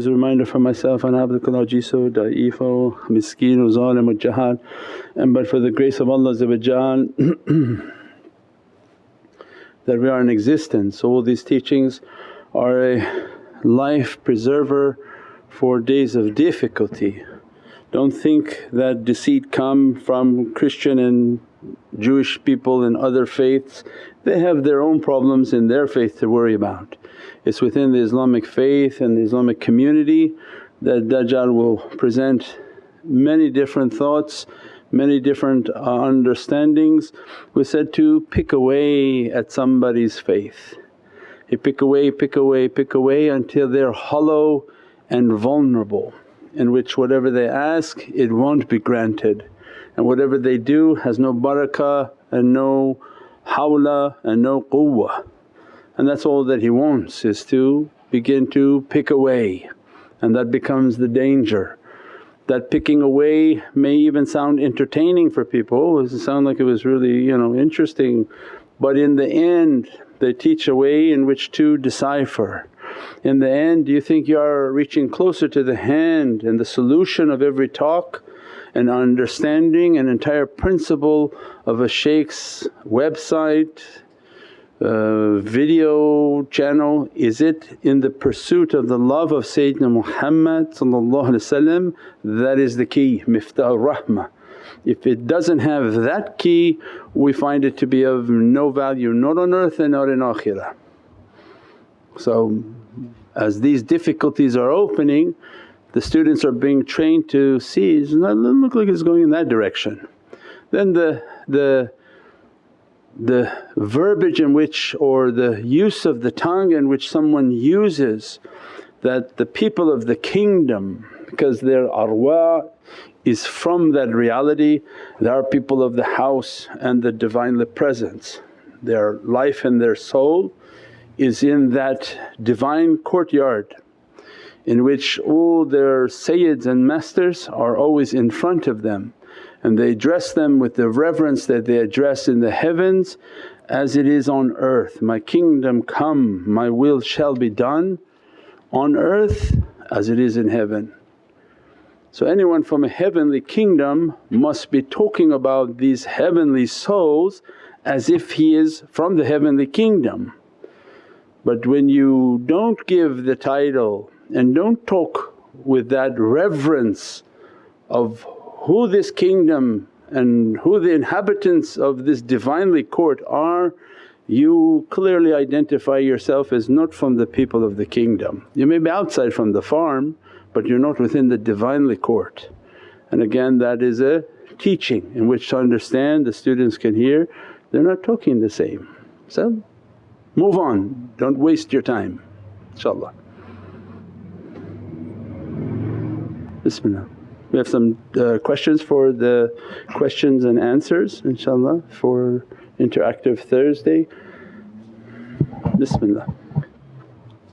always a reminder for myself, ana abdukallah jiso, da'ifo, miskeen, zalim, jahad. And but for the grace of Allah that we are in existence. All these teachings are a life preserver for days of difficulty. Don't think that deceit come from Christian and Jewish people and other faiths, they have their own problems in their faith to worry about. It's within the Islamic faith and the Islamic community that Dajjal will present many different thoughts, many different uh, understandings. We said to pick away at somebody's faith. You pick away, pick away, pick away until they're hollow and vulnerable in which whatever they ask it won't be granted and whatever they do has no barakah and no hawla and no quwwah. And that's all that he wants is to begin to pick away and that becomes the danger. That picking away may even sound entertaining for people, it sound like it was really you know interesting but in the end they teach a way in which to decipher. In the end do you think you are reaching closer to the hand and the solution of every talk and understanding an entire principle of a shaykh's website, uh, video channel, is it in the pursuit of the love of Sayyidina Muhammad that is the key, miftah rahmah. If it doesn't have that key we find it to be of no value not on earth and not in akhirah. So as these difficulties are opening the students are being trained to see, it doesn't look like it's going in that direction. Then the, the, the verbiage in which or the use of the tongue in which someone uses that the people of the kingdom because their arwah is from that reality, they are people of the house and the Divinely Presence. Their life and their soul is in that divine courtyard in which all their sayyids and masters are always in front of them and they address them with the reverence that they address in the heavens as it is on earth, my kingdom come, my will shall be done on earth as it is in heaven. So anyone from a heavenly kingdom must be talking about these heavenly souls as if he is from the heavenly kingdom. But when you don't give the title and don't talk with that reverence of who this kingdom and who the inhabitants of this Divinely court are, you clearly identify yourself as not from the people of the kingdom. You may be outside from the farm but you're not within the Divinely court. And again that is a teaching in which to understand the students can hear they're not talking the same. So move on, don't waste your time inshaAllah. Bismillah. We have some uh, questions for the questions and answers inshaAllah for interactive Thursday. Bismillah.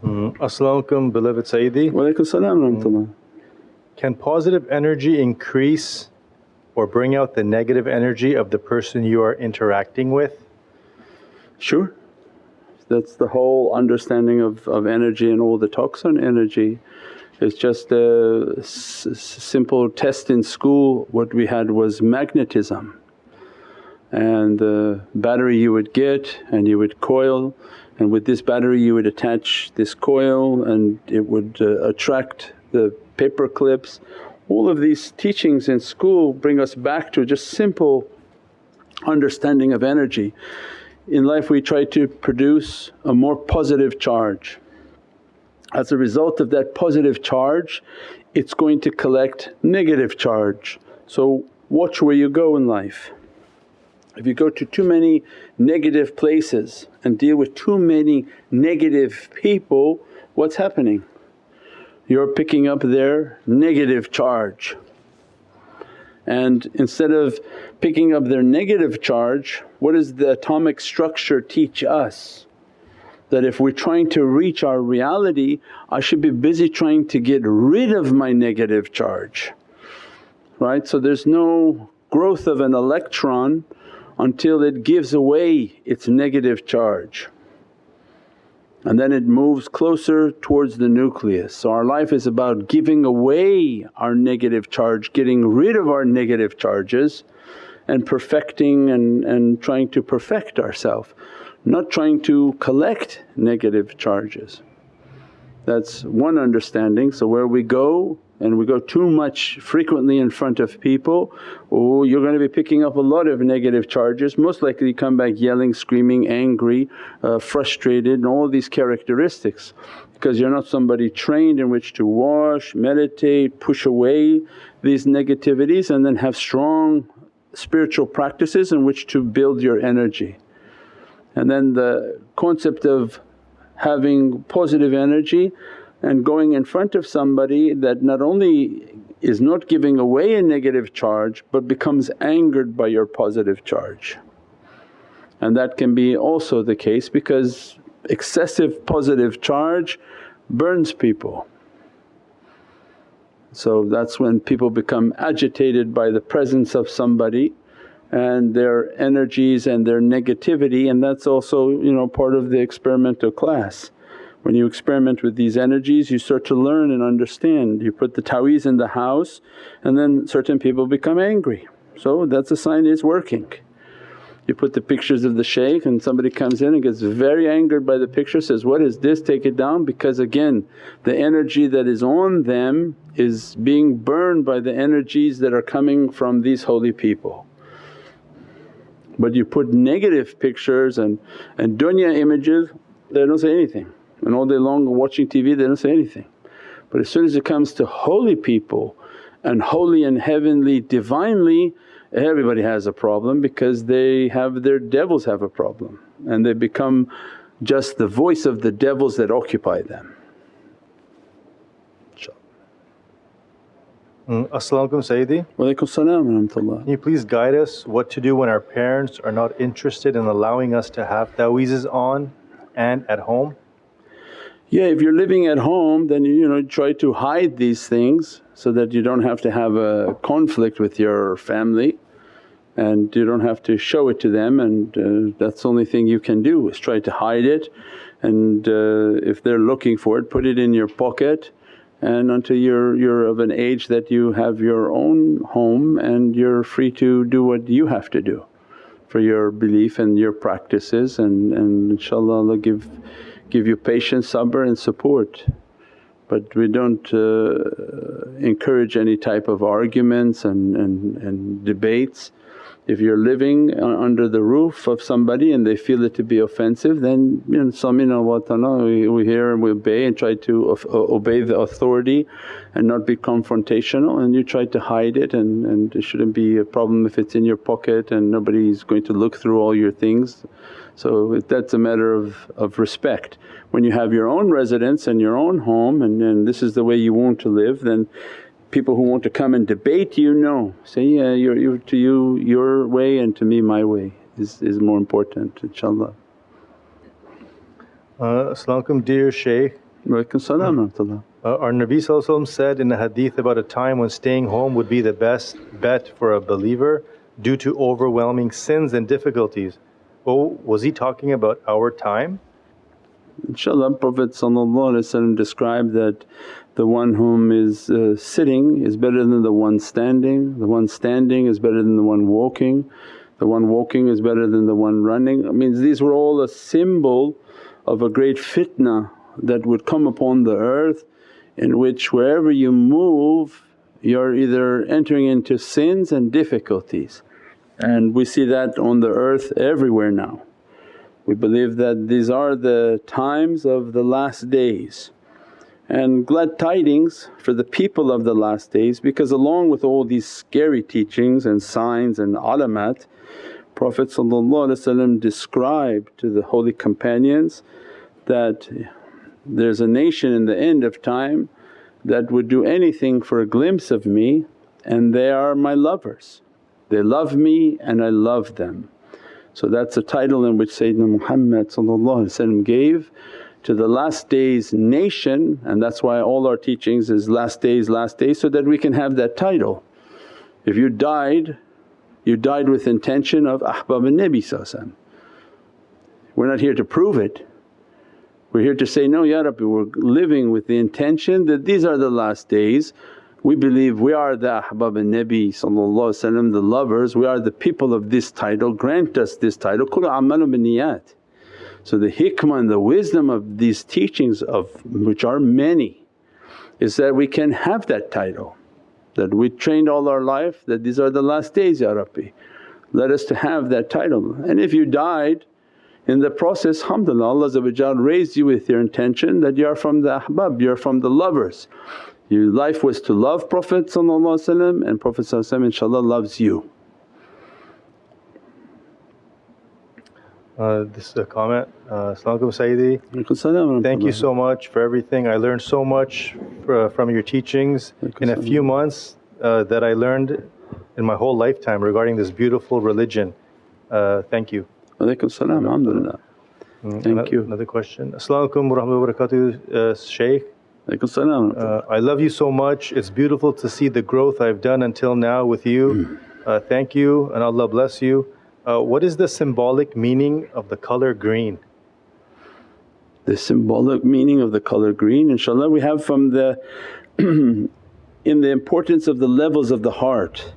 Mm. As-salamu alaykum beloved Sayyidi. Wa alaykum salam mm. Can positive energy increase or bring out the negative energy of the person you are interacting with? Sure. That's the whole understanding of, of energy and all the talks on energy. It's just a simple test in school what we had was magnetism and the battery you would get and you would coil and with this battery you would attach this coil and it would uh, attract the paper clips. All of these teachings in school bring us back to just simple understanding of energy. In life we try to produce a more positive charge as a result of that positive charge it's going to collect negative charge. So watch where you go in life. If you go to too many negative places and deal with too many negative people, what's happening? You're picking up their negative charge. And instead of picking up their negative charge, what does the atomic structure teach us? that if we're trying to reach our reality I should be busy trying to get rid of my negative charge, right. So there's no growth of an electron until it gives away its negative charge. and then it moves closer towards the nucleus. So our life is about giving away our negative charge, getting rid of our negative charges and perfecting and, and trying to perfect ourselves, not trying to collect negative charges. That's one understanding. So where we go and we go too much frequently in front of people, oh you're going to be picking up a lot of negative charges, most likely come back yelling, screaming, angry, uh, frustrated and all these characteristics because you're not somebody trained in which to wash, meditate, push away these negativities and then have strong spiritual practices in which to build your energy. And then the concept of having positive energy and going in front of somebody that not only is not giving away a negative charge but becomes angered by your positive charge. And that can be also the case because excessive positive charge burns people. So that's when people become agitated by the presence of somebody and their energies and their negativity and that's also you know part of the experimental class. When you experiment with these energies you start to learn and understand. You put the ta'weez in the house and then certain people become angry. So that's a sign it's working. You put the pictures of the shaykh and somebody comes in and gets very angered by the picture says, what is this take it down because again the energy that is on them is being burned by the energies that are coming from these holy people. But you put negative pictures and, and dunya images they don't say anything and all day long watching TV they don't say anything. But as soon as it comes to holy people and holy and heavenly divinely everybody has a problem because they have their devils have a problem and they become just the voice of the devils that occupy them. Mm, As-salamu alaykum Sayyidi. Walaykum salam Can you please guide us what to do when our parents are not interested in allowing us to have ta'weezes on and at home? Yeah, if you're living at home then you know try to hide these things so that you don't have to have a conflict with your family and you don't have to show it to them and uh, that's the only thing you can do is try to hide it and uh, if they're looking for it put it in your pocket and until you're, you're of an age that you have your own home and you're free to do what you have to do for your belief and your practices and, and inshaAllah Allah give, give you patience, sabr and support. But we don't uh, encourage any type of arguments and, and, and debates if you're living under the roof of somebody and they feel it to be offensive then you know, samina wa ta'na we, we hear and we obey and try to obey the authority and not be confrontational and you try to hide it and, and it shouldn't be a problem if it's in your pocket and nobody's going to look through all your things. So that's a matter of, of respect. When you have your own residence and your own home and, and this is the way you want to live then people who want to come and debate you, no. Say, yeah, you're, you're, to you your way and to me my way is, is more important inshaAllah. Uh, As-salamu dear Shaykh. Walaikum salam uh, Our Nabi said in a hadith about a time when staying home would be the best bet for a believer due to overwhelming sins and difficulties. Oh, was he talking about our time? InshaAllah Prophet described that the one whom is uh, sitting is better than the one standing, the one standing is better than the one walking, the one walking is better than the one running. I mean these were all a symbol of a great fitna that would come upon the earth in which wherever you move you're either entering into sins and difficulties and we see that on the earth everywhere now. We believe that these are the times of the last days and glad tidings for the people of the last days because along with all these scary teachings and signs and alamat Prophet described to the holy companions that there's a nation in the end of time that would do anything for a glimpse of me and they are my lovers. They love me and I love them. So that's a title in which Sayyidina Muhammad gave to the last days nation and that's why all our teachings is last days, last days so that we can have that title. If you died, you died with intention of ahbab al Nabi We're not here to prove it We're here to say, no Ya Rabbi we're living with the intention that these are the last days. We believe we are the ahbab and Nabi the lovers, we are the people of this title, grant us this title, kul amalu niyat. So the hikmah and the wisdom of these teachings of which are many is that we can have that title that we trained all our life that these are the last days Ya Rabbi. Let us to have that title and if you died in the process alhamdulillah Allah raised you with your intention that you are from the ahbab, you're from the lovers. Your life was to love Prophet and Prophet inshaAllah loves you. Uh, this is a comment. Uh, Assalamualaikum Sayyidi. Thank you so much for everything. I learned so much uh, from your teachings in a few months uh, that I learned in my whole lifetime regarding this beautiful religion. Uh, thank you. Alaykum salam, alhamdulillah. Mm, Thank another, you. Another question. Assalamu alaikum wa rahmatullahi wa barakatuh, uh, Shaykh. Uh, I love you so much. It's beautiful to see the growth I've done until now with you. Uh, thank you and Allah bless you. Uh, what is the symbolic meaning of the color green? The symbolic meaning of the color green inshaAllah we have from the in the importance of the levels of the heart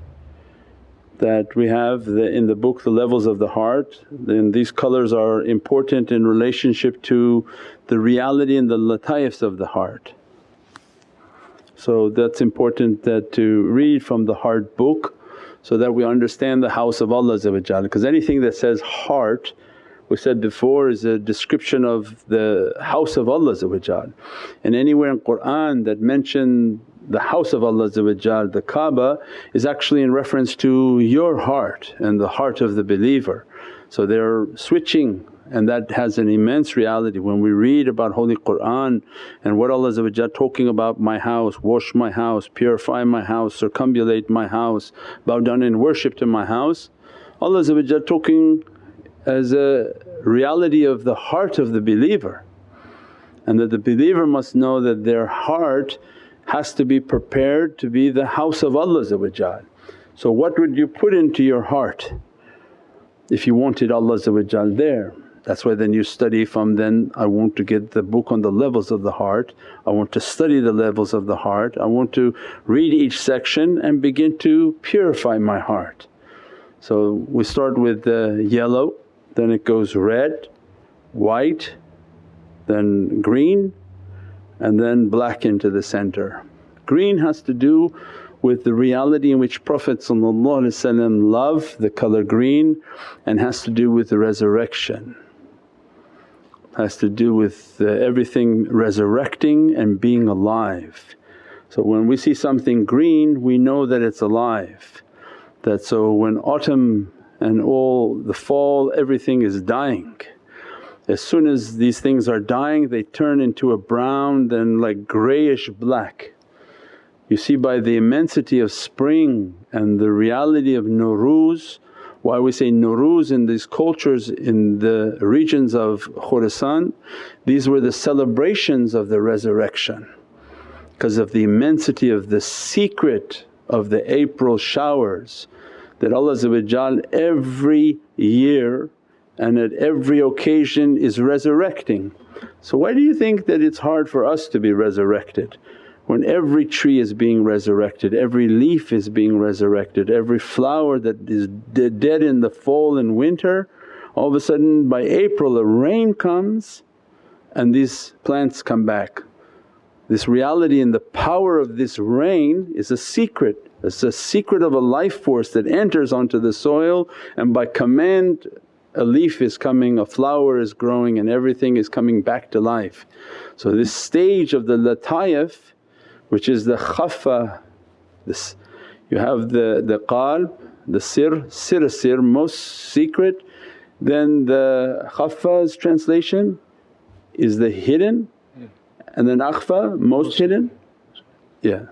that we have the, in the book the levels of the heart then these colors are important in relationship to the reality and the lataifs of the heart. So that's important that to read from the heart book so that we understand the house of Allah because anything that says heart we said before is a description of the house of Allah and anywhere in Qur'an that mention the house of Allah the Kaaba is actually in reference to your heart and the heart of the believer. So they're switching and that has an immense reality. When we read about Holy Qur'an and what Allah talking about, my house, wash my house, purify my house, circumambulate my house, bow down in worship to my house. Allah talking as a reality of the heart of the believer and that the believer must know that their heart has to be prepared to be the house of Allah So what would you put into your heart if you wanted Allah there? That's why then you study from then, I want to get the book on the levels of the heart, I want to study the levels of the heart, I want to read each section and begin to purify my heart. So we start with the yellow, then it goes red, white, then green, and then black into the center. Green has to do with the reality in which Prophet loved the colour green and has to do with the resurrection. Has to do with uh, everything resurrecting and being alive. So when we see something green we know that it's alive. That so when autumn and all the fall everything is dying as soon as these things are dying they turn into a brown then like greyish black. You see by the immensity of spring and the reality of Nuruz, why we say Nuruz in these cultures in the regions of Khurasan, these were the celebrations of the resurrection because of the immensity of the secret of the April showers that Allah every year and at every occasion is resurrecting. So why do you think that it's hard for us to be resurrected? When every tree is being resurrected, every leaf is being resurrected, every flower that is dead in the fall and winter, all of a sudden by April a rain comes and these plants come back. This reality and the power of this rain is a secret, it's a secret of a life force that enters onto the soil and by command a leaf is coming, a flower is growing and everything is coming back to life. So this stage of the lataif which is the khaffa, this you have the, the qalb, the sir, sir sir most secret, then the khaffa's translation is the hidden and then akhfa most hidden, yeah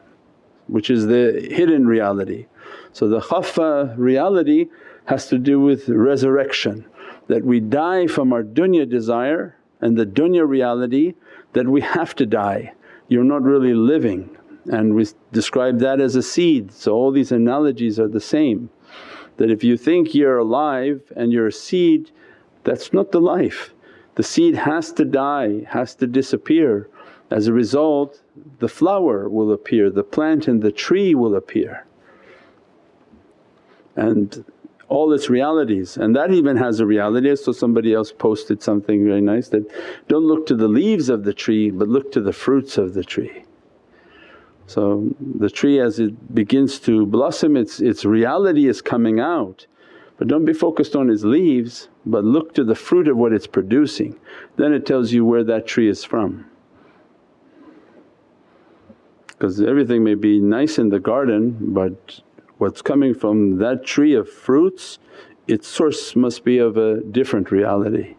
which is the hidden reality. So the khaffa reality has to do with resurrection that we die from our dunya desire and the dunya reality that we have to die, you're not really living and we describe that as a seed. So all these analogies are the same that if you think you're alive and you're a seed that's not the life. The seed has to die, has to disappear. As a result the flower will appear, the plant and the tree will appear and all its realities and that even has a reality. So somebody else posted something very nice that, don't look to the leaves of the tree but look to the fruits of the tree. So the tree as it begins to blossom its, its reality is coming out but don't be focused on its leaves but look to the fruit of what it's producing then it tells you where that tree is from. Because everything may be nice in the garden but what's coming from that tree of fruits its source must be of a different reality.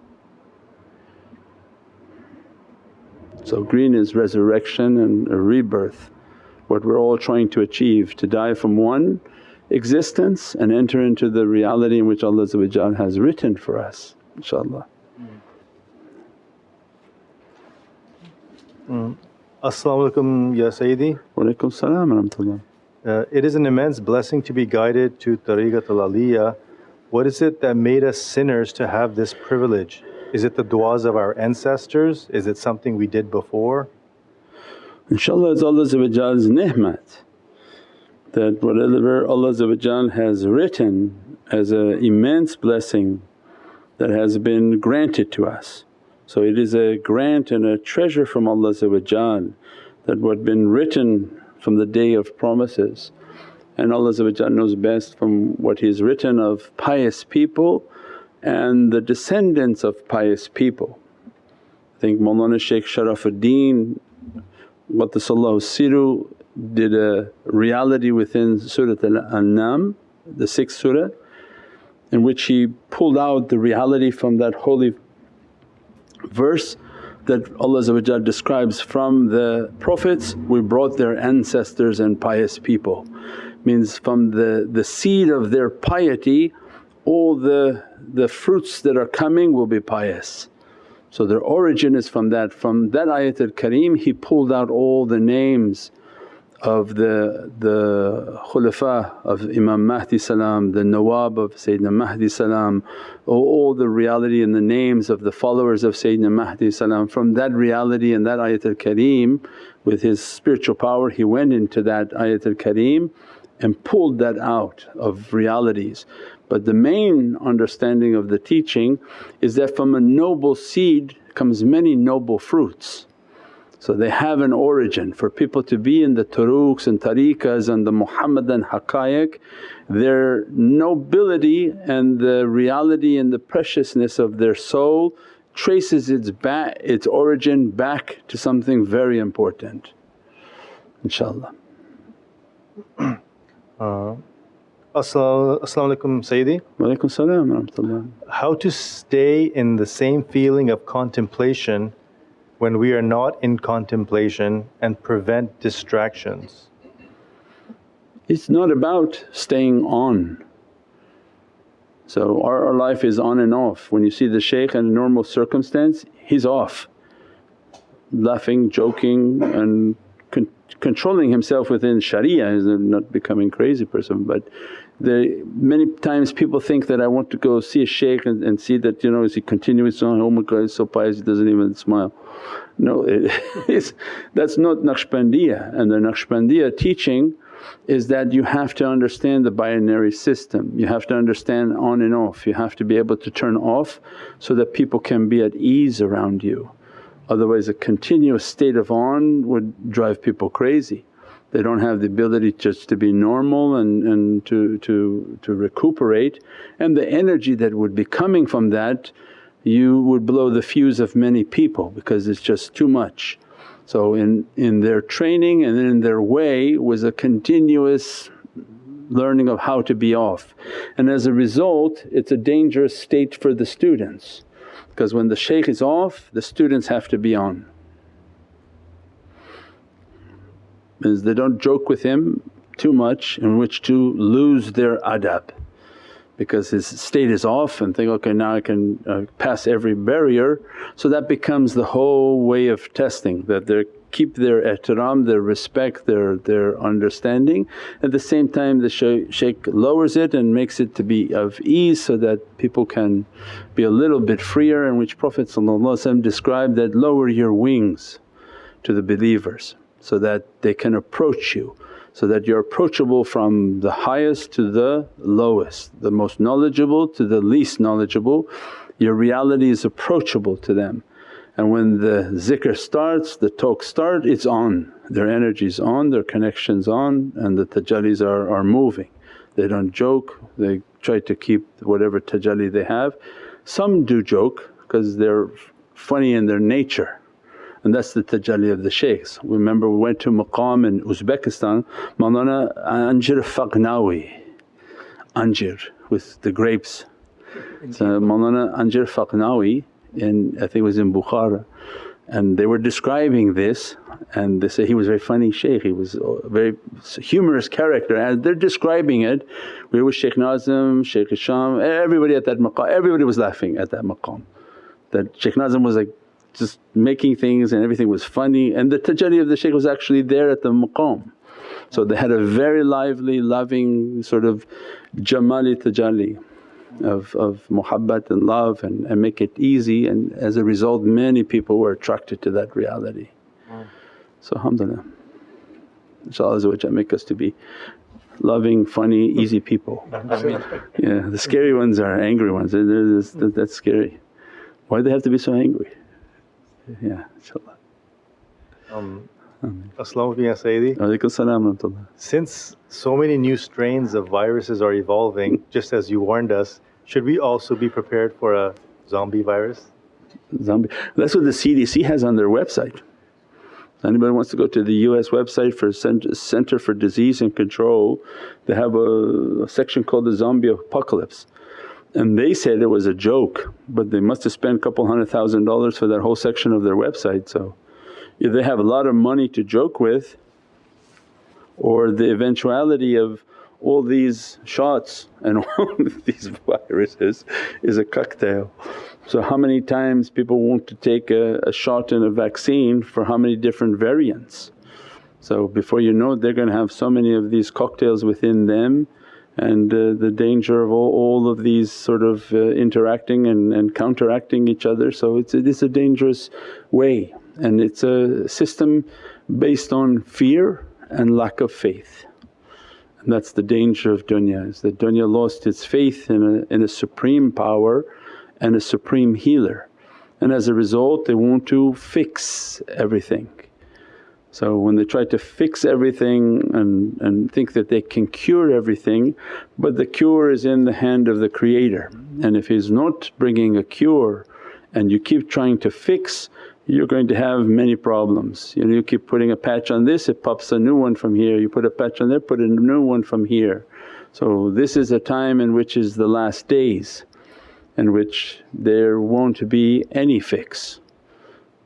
So green is resurrection and a rebirth, what we're all trying to achieve to die from one existence and enter into the reality in which Allah has written for us inshaAllah. Mm. As-salamu alaykum ya Sayyidi. Wa alaykum salam wa rahmatullah. Uh, it is an immense blessing to be guided to Tariqat al Aliyah. What is it that made us sinners to have this privilege? Is it the du'as of our ancestors? Is it something we did before? InshaAllah it's Allah's ni'mat that whatever Allah has written as an immense blessing that has been granted to us. So it is a grant and a treasure from Allah that what been written from the day of promises. And Allah knows best from what He's written of pious people and the descendants of pious people. I think Mawlana Shaykh Sharafuddin Qaddasallahu Siru did a reality within Surat Al-An'am, the sixth surah in which he pulled out the reality from that holy verse that Allah describes from the Prophets we brought their ancestors and pious people. Means from the, the seed of their piety all the, the fruits that are coming will be pious. So their origin is from that. From that ayatul kareem he pulled out all the names of the, the khulafa of Imam Mahdi salam, the nawab of Sayyidina Mahdi salam, all the reality and the names of the followers of Sayyidina Mahdi salam. From that reality and that ayatul kareem with his spiritual power he went into that ayatul kareem and pulled that out of realities. But the main understanding of the teaching is that from a noble seed comes many noble fruits. So they have an origin. For people to be in the turuqs and tariqas and the Muhammadan haqqaiq, their nobility and the reality and the preciousness of their soul traces its back, its origin back to something very important inshaAllah. Uh, As-salamu Sayyidi. Wa salam wa rahmatullah. How to stay in the same feeling of contemplation when we are not in contemplation and prevent distractions? It's not about staying on. So our, our life is on and off. When you see the shaykh in a normal circumstance, he's off, laughing, joking and con- controlling himself within sharia, is not becoming crazy person but the, many times people think that I want to go see a shaykh and, and see that you know is he continuous on, oh my God he's so pious he doesn't even smile. No it is, that's not Naqshbandiya and the Naqshbandiya teaching is that you have to understand the binary system, you have to understand on and off, you have to be able to turn off so that people can be at ease around you. Otherwise a continuous state of on would drive people crazy they don't have the ability just to be normal and, and to, to, to recuperate. And the energy that would be coming from that you would blow the fuse of many people because it's just too much. So in, in their training and in their way was a continuous learning of how to be off. And as a result it's a dangerous state for the students because when the shaykh is off the students have to be on is they don't joke with him too much in which to lose their adab because his state is off and think, okay now I can uh, pass every barrier. So that becomes the whole way of testing that they're keep their ihtiram, their respect, their, their understanding. At the same time the shaykh lowers it and makes it to be of ease so that people can be a little bit freer in which Prophet described that, lower your wings to the believers so that they can approach you so that you're approachable from the highest to the lowest, the most knowledgeable to the least knowledgeable. Your reality is approachable to them and when the zikr starts, the talk start, it's on, their energy's on, their connection's on and the tajallis are, are moving. They don't joke, they try to keep whatever tajalli they have. Some do joke because they're funny in their nature and that's the tajalli of the shaykhs. Remember we went to maqam in Uzbekistan, Mawlana Anjir Faghnawi, Anjir with the grapes. So Mawlana Anjir Faghnawi in I think it was in Bukhara and they were describing this and they say he was a very funny shaykh, he was a very humorous character and they're describing it. We were with Shaykh Nazim, Shaykh Hisham, everybody at that maqam, everybody was laughing at that maqam. That Shaykh Nazim was like just making things and everything was funny and the tajalli of the shaykh was actually there at the maqam. So they had a very lively, loving sort of jamali tajalli of, of muhabbat and love and, and make it easy and as a result many people were attracted to that reality. So alhamdulillah, inshaAllah make us to be loving, funny, easy people. yeah, the scary ones are angry ones, they're, they're, that's scary. Why do they have to be so angry? Yeah, inshaAllah. Um, Assalamu Since so many new strains of viruses are evolving, just as you warned us, should we also be prepared for a zombie virus? Zombie, that's what the CDC has on their website. Anybody wants to go to the US website for Center for Disease and Control, they have a section called the zombie apocalypse. And they said it was a joke but they must have spent a couple hundred thousand dollars for that whole section of their website so they have a lot of money to joke with or the eventuality of all these shots and all these viruses is a cocktail. So how many times people want to take a, a shot in a vaccine for how many different variants. So before you know it they're going to have so many of these cocktails within them and the danger of all, all, of these sort of uh, interacting and, and counteracting each other. So it's, it is a dangerous way and it's a system based on fear and lack of faith. And that's the danger of dunya is that dunya lost its faith in a, in a supreme power and a supreme healer and as a result they want to fix everything. So when they try to fix everything and, and think that they can cure everything but the cure is in the hand of the creator and if he's not bringing a cure and you keep trying to fix you're going to have many problems. You know, you keep putting a patch on this, it pops a new one from here, you put a patch on there, put a new one from here. So this is a time in which is the last days in which there won't be any fix.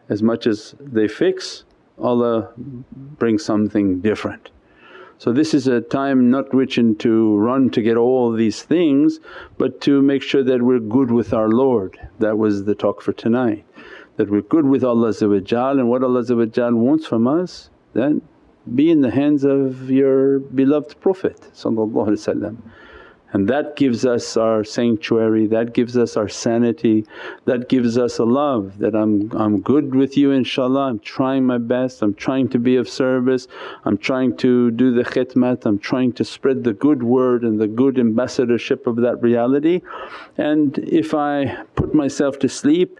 As much as they fix Allah brings something different. So this is a time not which to run to get all these things but to make sure that we're good with our Lord. That was the talk for tonight that we're good with Allah and what Allah wants from us then be in the hands of your beloved Prophet and that gives us our sanctuary, that gives us our sanity, that gives us a love that I'm, I'm good with you inshaAllah, I'm trying my best, I'm trying to be of service, I'm trying to do the khidmat, I'm trying to spread the good word and the good ambassadorship of that reality. And if I put myself to sleep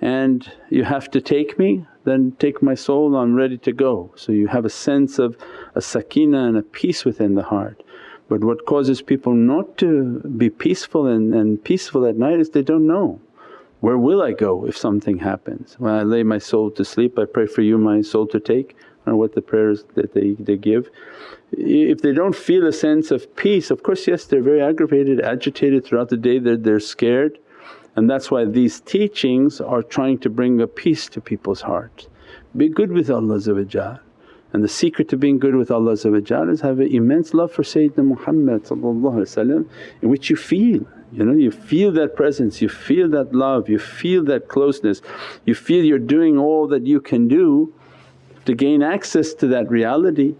and you have to take me then take my soul I'm ready to go. So you have a sense of a sakina and a peace within the heart. But what causes people not to be peaceful and, and peaceful at night is they don't know, where will I go if something happens? When I lay my soul to sleep I pray for you my soul to take or what the prayers that they, they give. If they don't feel a sense of peace of course yes they're very aggravated, agitated throughout the day, they're, they're scared and that's why these teachings are trying to bring a peace to people's hearts. Be good with Allah and the secret to being good with Allah is have an immense love for Sayyidina Muhammad in which you feel you know you feel that presence, you feel that love, you feel that closeness, you feel you're doing all that you can do to gain access to that reality.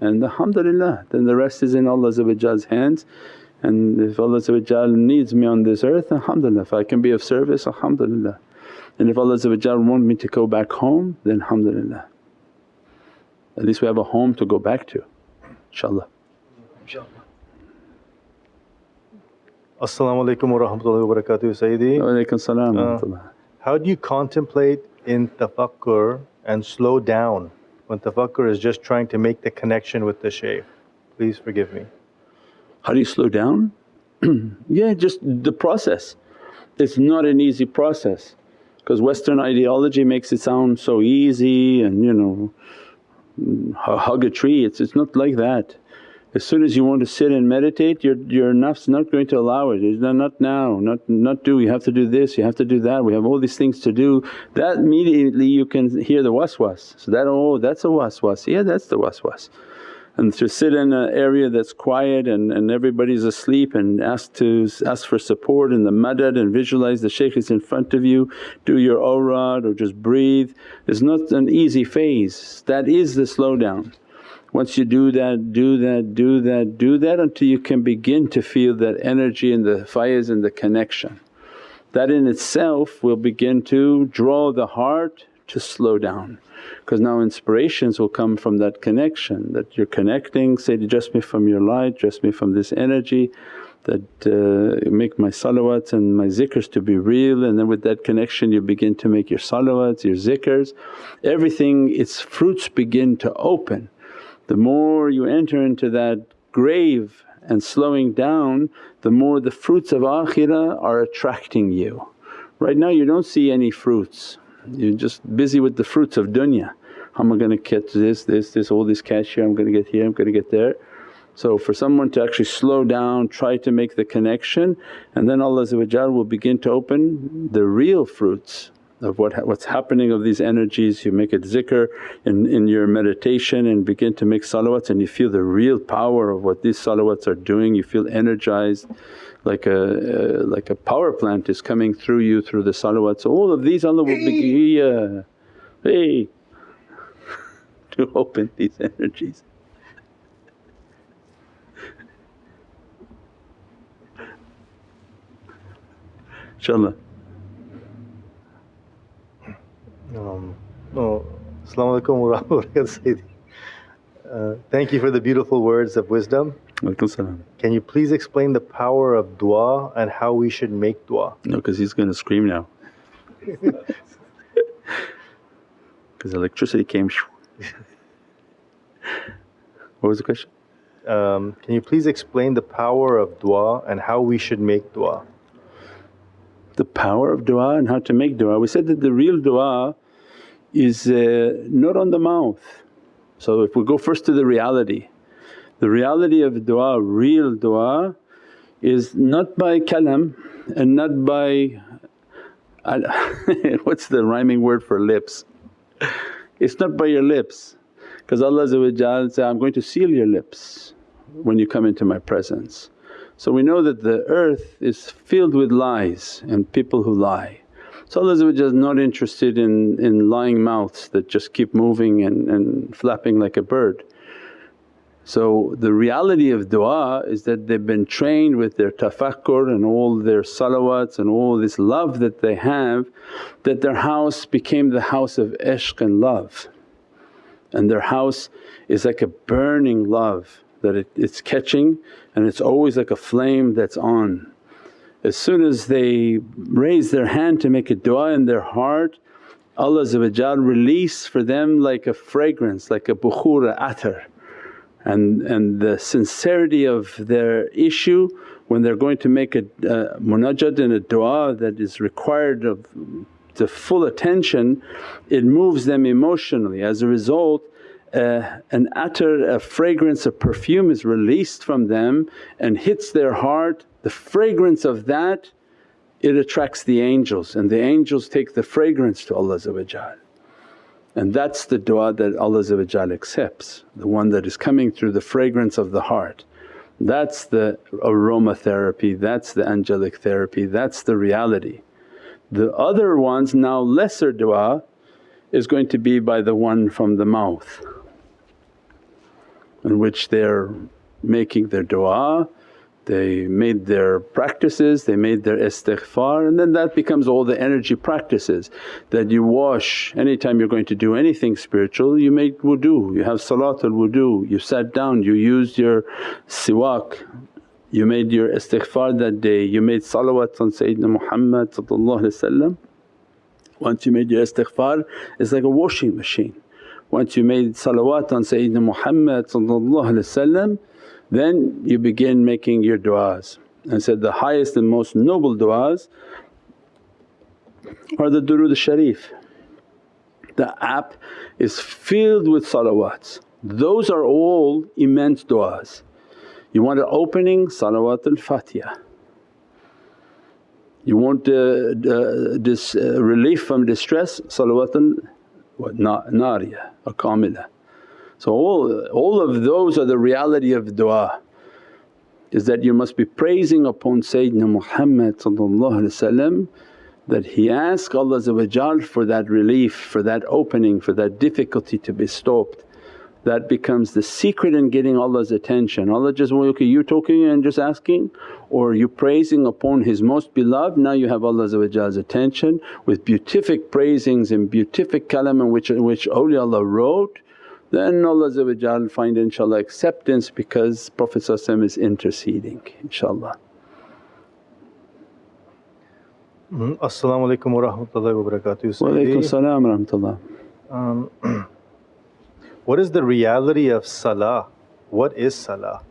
And alhamdulillah then the rest is in Allah's hands. And if Allah needs me on this earth alhamdulillah. If I can be of service alhamdulillah. And if Allah want me to go back home then alhamdulillah. At least we have a home to go back to inshaAllah. As-salamu alaykum wa rahmatullahi wa barakatuh Sayyidi. Wa alaykum salam uh, How do you contemplate in tafakkur and slow down when tafakkur is just trying to make the connection with the shaykh? Please forgive me. How do you slow down? yeah, just the process. It's not an easy process because Western ideology makes it sound so easy and you know hug a tree, it's, it's not like that. As soon as you want to sit and meditate your, your nafs not going to allow it, it's not, not now, not, not do, you have to do this, you have to do that, we have all these things to do. That immediately you can hear the waswas, so that, oh that's a waswas, yeah that's the waswas and to sit in an area that's quiet and, and everybody's asleep and ask to ask for support in the madad and visualize the shaykh is in front of you, do your awrad or just breathe. It's not an easy phase, that is the slowdown. Once you do that, do that, do that, do that until you can begin to feel that energy and the fayaz and the connection. That in itself will begin to draw the heart to slow down because now inspirations will come from that connection that you're connecting, say, dress me from your light, dress me from this energy that uh, make my salawats and my zikrs to be real and then with that connection you begin to make your salawats, your zikrs. Everything its fruits begin to open. The more you enter into that grave and slowing down the more the fruits of akhirah are attracting you. Right now you don't see any fruits you're just busy with the fruits of dunya. How am I going to catch this, this, this, all this cash here, I'm going to get here, I'm going to get there. So for someone to actually slow down, try to make the connection and then Allah will begin to open the real fruits of what what's happening of these energies. You make it zikr in, in your meditation and begin to make salawats and you feel the real power of what these salawats are doing, you feel energized like a uh, like a power plant is coming through you through the salawats. All of these Allah will begin, hey to open these energies. InshaAllah. Um, oh, Assalamu alaikum wa rahmatullahi uh, Thank you for the beautiful words of wisdom. Can you please explain the power of dua and how we should make dua? No, because he's going to scream now. Because electricity came. what was the question? Um, can you please explain the power of dua and how we should make dua? The power of dua and how to make dua. We said that the real dua is uh, not on the mouth. So if we go first to the reality, the reality of du'a, real du'a is not by kalam and not by what's the rhyming word for lips? It's not by your lips because Allah said, I'm going to seal your lips when you come into my presence. So we know that the earth is filled with lies and people who lie. So Allah is not interested in, in lying mouths that just keep moving and, and flapping like a bird. So the reality of du'a is that they've been trained with their tafakkur and all their salawats and all this love that they have that their house became the house of ishq and love. And their house is like a burning love that it, it's catching and it's always like a flame that's on. As soon as they raise their hand to make a du'a in their heart Allah release for them like a fragrance, like a bukhura atar and, and the sincerity of their issue when they're going to make a, a munajat and a dua that is required of the full attention, it moves them emotionally. As a result uh, an atar, a fragrance, a perfume is released from them and hits their heart. The fragrance of that it attracts the angels and the angels take the fragrance to Allah and that's the du'a that Allah accepts, the one that is coming through the fragrance of the heart. That's the aromatherapy, that's the angelic therapy, that's the reality. The other ones now lesser du'a is going to be by the one from the mouth in which they're making their du'a, they made their practices, they made their istighfar and then that becomes all the energy practices that you wash. Anytime you're going to do anything spiritual you make wudu, you have salatul wudu, you sat down, you used your siwak, you made your istighfar that day, you made salawat on Sayyidina Muhammad Once you made your istighfar it's like a washing machine. Once you made salawat on Sayyidina Muhammad then you begin making your du'as and said the highest and most noble du'as are the durood sharif. The app is filled with salawats. Those are all immense du'as. You want an opening, salawat al-Fatiha. You want uh, uh, this uh, relief from distress, salawat al-Nariya or Kamila. So all, all of those are the reality of du'a is that you must be praising upon Sayyidina Muhammad that he ask Allah for that relief, for that opening, for that difficulty to be stopped. That becomes the secret in getting Allah's attention. Allah just, well, okay you talking and just asking or you praising upon His most beloved now you have Allah's attention with beatific praisings and beatific kalam in which, in which awliyaullah wrote then Allah find inshaAllah acceptance because Prophet is interceding inshaAllah. Mm-hmm. As-salamu alaykum wa rahmatullahi wa barakatuh. Wa alaykum salam wa rahmatullah. Um, what is the reality of salah? What is salah?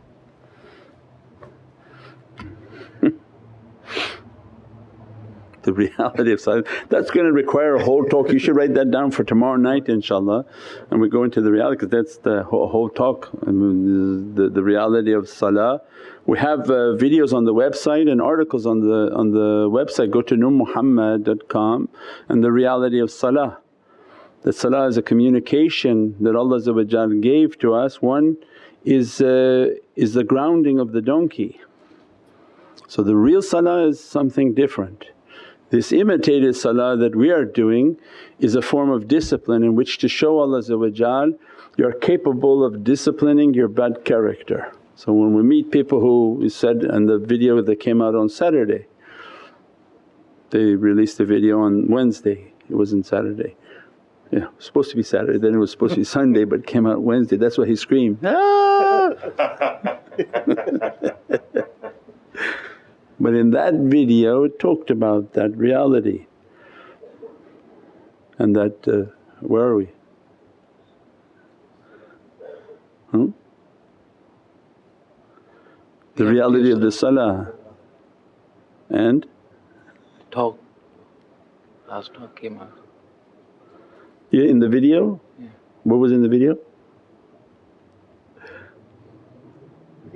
The reality of silence. That's going to require a whole talk. You should write that down for tomorrow night inshaAllah and we go into the reality because that's the whole, talk, I mean, the, the reality of salah. We have uh, videos on the website and articles on the, on the website, go to nurmuhammad.com and the reality of salah. That salah is a communication that Allah gave to us. One is, uh, is the grounding of the donkey. So the real salah is something different. This imitated salah that we are doing is a form of discipline in which to show Allah you're capable of disciplining your bad character. So when we meet people who said in the video that came out on Saturday, they released the video on Wednesday, it wasn't Saturday. Yeah, was supposed to be Saturday, then it was supposed to be Sunday but came out Wednesday. That's why he screamed, ah! But in that video it talked about that reality and that, uh, where are we? Hmm? The reality of the salah and? Talk, last talk came out. Yeah, in the video? Yeah. What was in the video?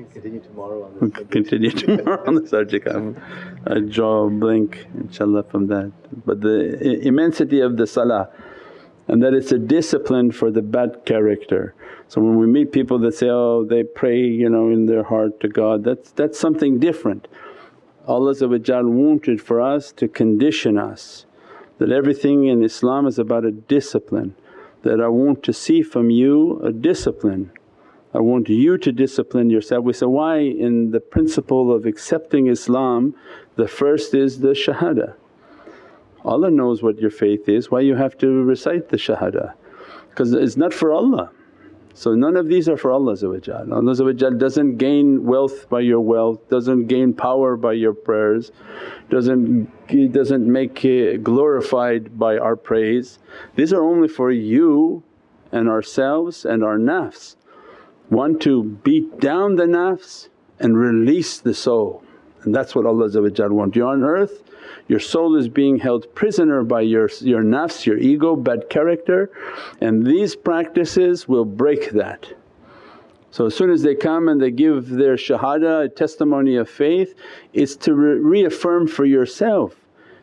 Continue tomorrow on this subject. Continue tomorrow on the subject. I'm, I draw a blank inshaAllah from that. But the immensity of the salah and that it's a discipline for the bad character. So when we meet people that say, oh they pray you know in their heart to God, that's, that's something different. Allah wanted for us to condition us that everything in Islam is about a discipline, that I want to see from you a discipline I want you to discipline yourself. We say, why in the principle of accepting Islam the first is the shahada. Allah knows what your faith is, why you have to recite the shahada? Because it's not for Allah. So none of these are for Allah Allah doesn't gain wealth by your wealth, doesn't gain power by your prayers, doesn't, doesn't make glorified by our praise. These are only for you and ourselves and our nafs want to beat down the nafs and release the soul and that's what Allah wants. You're on earth, your soul is being held prisoner by your, your nafs, your ego, bad character and these practices will break that. So as soon as they come and they give their shahada, testimony of faith, it's to re reaffirm for yourself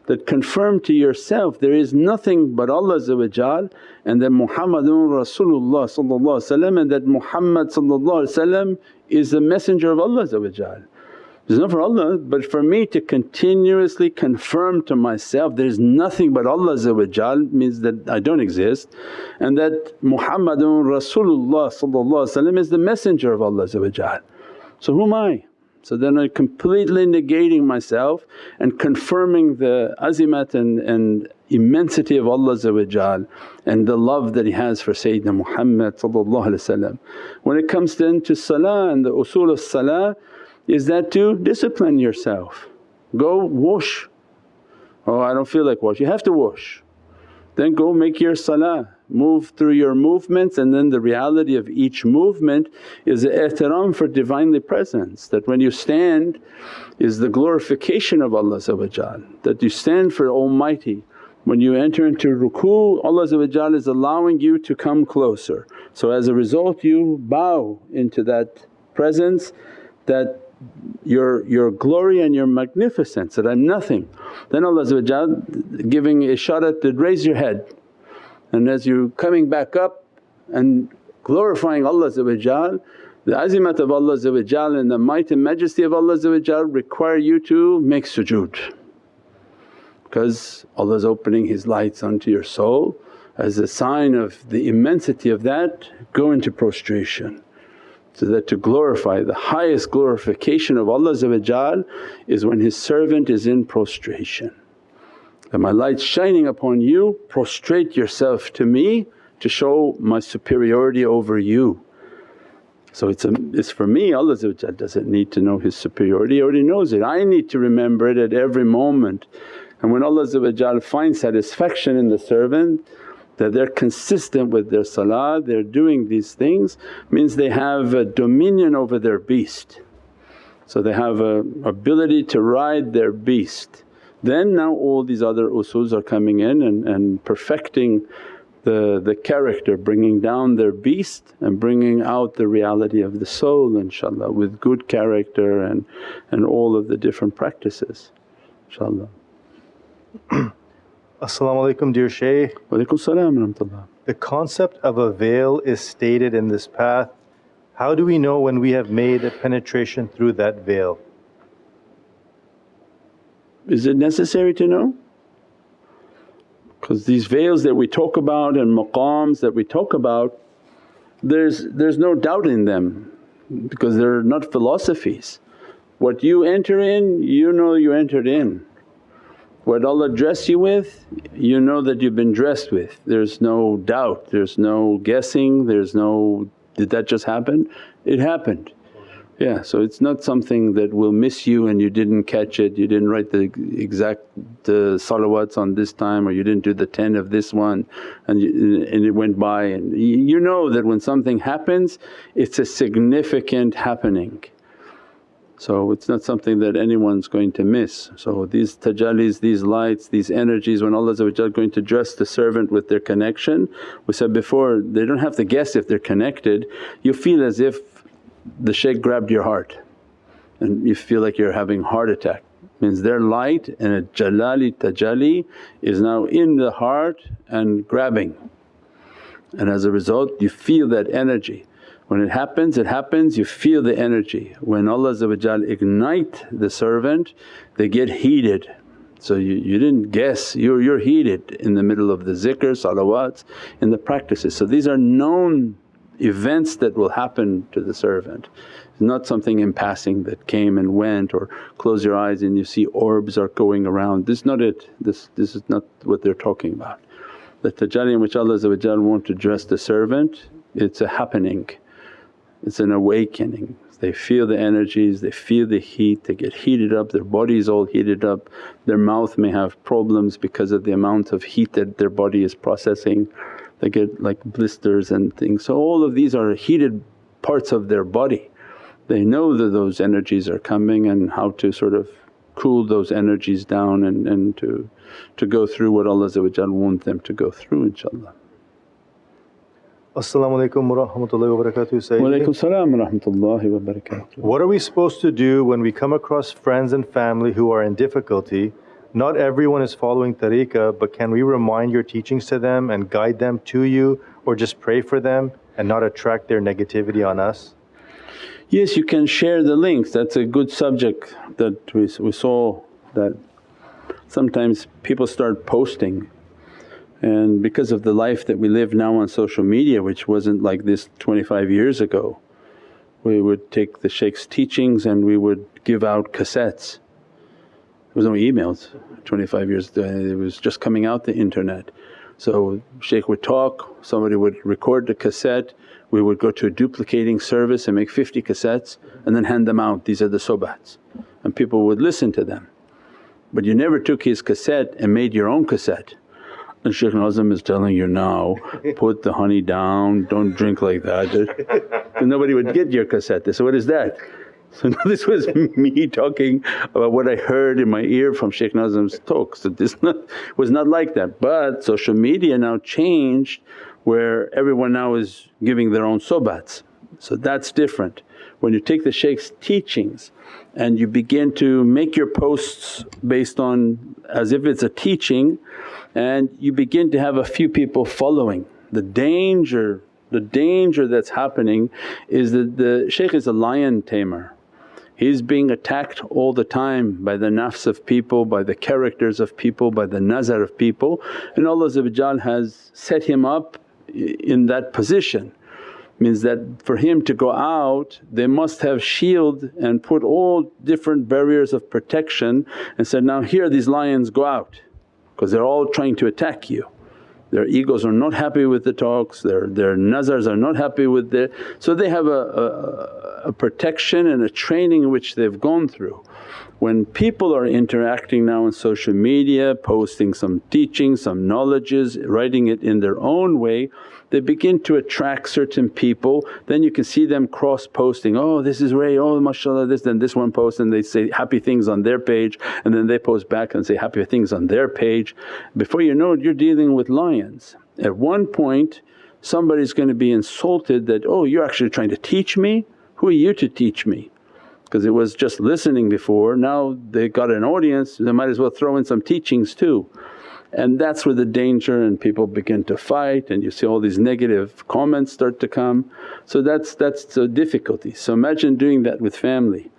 that confirm to yourself there is nothing but Allah and that Muhammadun Rasulullah and that Muhammad is the messenger of Allah It's not for Allah but for me to continuously confirm to myself there's nothing but Allah means that I don't exist and that Muhammadun Rasulullah is the messenger of Allah So who am I? So then I'm completely negating myself and confirming the azimat and, and immensity of Allah and the love that He has for Sayyidina Muhammad When it comes then to salah and the usul of salah is that to discipline yourself. Go wash, oh I don't feel like wash, you have to wash. Then go make your salah, move through your movements and then the reality of each movement is ihtiram for Divinely Presence that when you stand is the glorification of Allah that you stand for Almighty. When you enter into ruku Allah is allowing you to come closer. So as a result you bow into that presence that your, your glory and your magnificence that I'm nothing. Then Allah giving a isharat to raise your head and as you're coming back up and glorifying Allah the azimat of Allah and the might and majesty of Allah require you to make sujood because Allah is opening His lights onto your soul. As a sign of the immensity of that go into prostration so that to glorify the highest glorification of Allah is when His servant is in prostration. That my light's shining upon you, prostrate yourself to me to show my superiority over you. So it's, a, it's for me Allah doesn't need to know His superiority, He already knows it. I need to remember it at every moment. And when Allah finds satisfaction in the servant that they're consistent with their salah, they're doing these things means they have a dominion over their beast. So they have a ability to ride their beast. Then now all these other usuls are coming in and, and perfecting the, the character, bringing down their beast and bringing out the reality of the soul inshaAllah with good character and, and all of the different practices inshaAllah. As-salamu alaykum dear Shaykh. Wa salam The concept of a veil is stated in this path. How do we know when we have made a penetration through that veil? Is it necessary to know? Because these veils that we talk about and maqams that we talk about there's, there's no doubt in them because they're not philosophies. What you enter in you know you entered in what Allah dressed you with, you know that you've been dressed with. There's no doubt, there's no guessing, there's no, did that just happen? It happened. Yeah, so it's not something that will miss you and you didn't catch it, you didn't write the exact uh, salawats on this time or you didn't do the 10 of this one and, you, and it went by and you know that when something happens it's a significant happening. So it's not something that anyone's going to miss. So these tajallis, these lights, these energies when Allah going to dress the servant with their connection, we said before they don't have to guess if they're connected, you feel as if the shaykh grabbed your heart and you feel like you're having heart attack. Means their light and a jalali tajalli is now in the heart and grabbing and as a result you feel that energy. When it happens, it happens, you feel the energy. When Allah ignite the servant they get heated. So you, you didn't guess, you're, you're heated in the middle of the zikr, salawats, in the practices. So these are known events that will happen to the servant. It's not something in passing that came and went or close your eyes and you see orbs are going around. This is not it, this, this is not what they're talking about. The tajalli in which Allah want to dress the servant, it's a happening it's an awakening. They feel the energies, they feel the heat, they get heated up, their body is all heated up, their mouth may have problems because of the amount of heat that their body is processing. They get like blisters and things. So all of these are heated parts of their body. They know that those energies are coming and how to sort of cool those energies down and, and to, to go through what Allah want them to go through inshaAllah. Assalamu alaikum wa rahmatullahi wa barakatuh Wa alaikum salam wa rahmatullahi wa barakatuh. What are we supposed to do when we come across friends and family who are in difficulty? Not everyone is following tariqah but can we remind your teachings to them and guide them to you or just pray for them and not attract their negativity on us? Yes, you can share the links. That's a good subject that we, we saw that sometimes people start posting and because of the life that we live now on social media which wasn't like this 25 years ago, we would take the shaykh's teachings and we would give out cassettes. There was no emails 25 years uh, it was just coming out the internet. So shaykh would talk, somebody would record the cassette, we would go to a duplicating service and make 50 cassettes and then hand them out, these are the sobats and people would listen to them. But you never took his cassette and made your own cassette. And Shaykh Nazim is telling you now, put the honey down, don't drink like that. So nobody would get your cassette. They what is that? So this was me talking about what I heard in my ear from Shaykh Nazim's talk. So this not, was not like that. But social media now changed where everyone now is giving their own sobats. So that's different. When you take the shaykh's teachings and you begin to make your posts based on as if it's a teaching and you begin to have a few people following. The danger, the danger that's happening is that the shaykh is a lion tamer. He's being attacked all the time by the nafs of people, by the characters of people, by the nazar of people and Allah has set him up in that position. Means that for him to go out they must have shield and put all different barriers of protection and said, now here these lions go out because they're all trying to attack you. Their egos are not happy with the talks, their, their nazars are not happy with the… so they have a, a, a protection and a training which they've gone through. When people are interacting now on social media, posting some teachings, some knowledges, writing it in their own way, they begin to attract certain people then you can see them cross posting, oh this is Ray, oh mashallah this then this one posts and they say happy things on their page and then they post back and say happy things on their page. Before you know it you're dealing with lions. At one point somebody's going to be insulted that, oh you're actually trying to teach me? Who are you to teach me? Because it was just listening before, now they got an audience they might as well throw in some teachings too. And that's where the danger and people begin to fight and you see all these negative comments start to come. So that's, that's the difficulty. So imagine doing that with family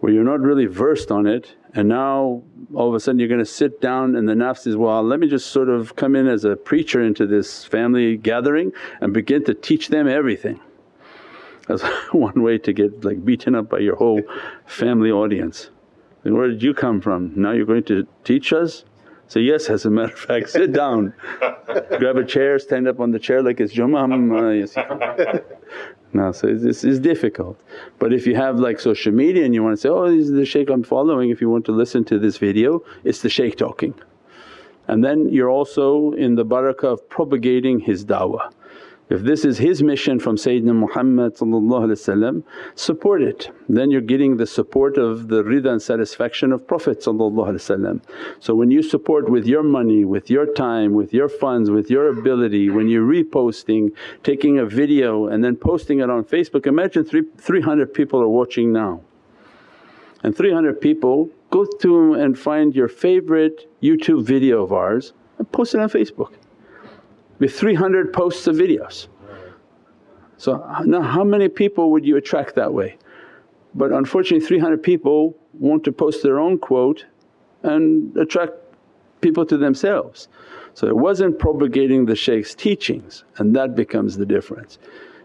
where you're not really versed on it and now all of a sudden you're going to sit down and the nafs is, well let me just sort of come in as a preacher into this family gathering and begin to teach them everything. That's one way to get like beaten up by your whole family audience. Where did you come from? Now you're going to teach us? So yes as a matter of fact, sit down, grab a chair, stand up on the chair like it's Jummah. Uh, no, so it's, it's, difficult. But if you have like social media and you want to say, oh this is the shaykh I'm following, if you want to listen to this video it's the shaykh talking. And then you're also in the barakah of propagating his da'wah. If this is his mission from Sayyidina Muhammad support it, then you're getting the support of the rida and satisfaction of Prophet So when you support with your money, with your time, with your funds, with your ability, when you're reposting, taking a video and then posting it on Facebook, imagine three, 300 people are watching now. And 300 people go to and find your favorite YouTube video of ours and post it on Facebook with 300 posts of videos. So now how many people would you attract that way? But unfortunately 300 people want to post their own quote and attract people to themselves. So it wasn't propagating the shaykh's teachings and that becomes the difference.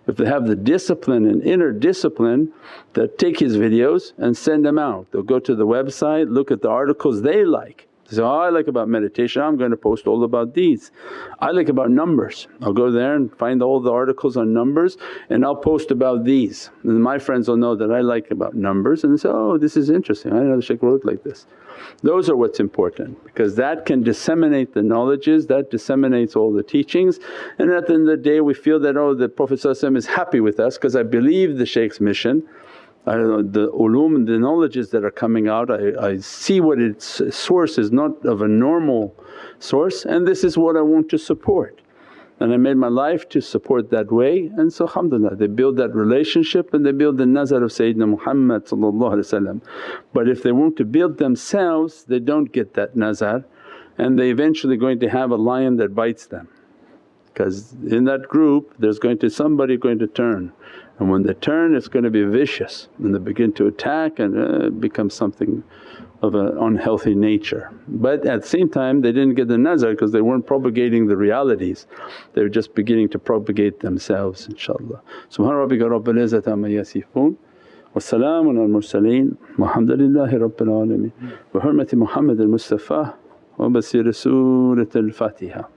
If they have the discipline and inner discipline that take his videos and send them out. They'll go to the website, look at the articles they like they say, oh I like about meditation, I'm going to post all about these. I like about numbers, I'll go there and find all the articles on numbers and I'll post about these. And my friends will know that I like about numbers and say, oh this is interesting, I know the shaykh wrote like this. Those are what's important because that can disseminate the knowledges, that disseminates all the teachings and at the end of the day we feel that, oh the Prophet is happy with us because I believe the shaykh's mission The ulum the knowledges that are coming out. I, I see what its source is not of a normal source and this is what I want to support. And I made my life to support that way and so alhamdulillah they build that relationship and they build the nazar of Sayyidina Muhammad But if they want to build themselves they don't get that nazar and they eventually going to have a lion that bites them. Because in that group there's going to somebody going to turn And when they turn it's going to be vicious and they begin to attack and uh, become something of an unhealthy nature. But at the same time they didn't get the nazar because they weren't propagating the realities, they were just beginning to propagate themselves inshaAllah. Subhana rabbika rabbil izzati amma yasifoon wa salaamun al mursaleen walhamdulillahi rabbil alameen. Bi hurmati Muhammad al Mustafa wa basiri Surat al Fatiha.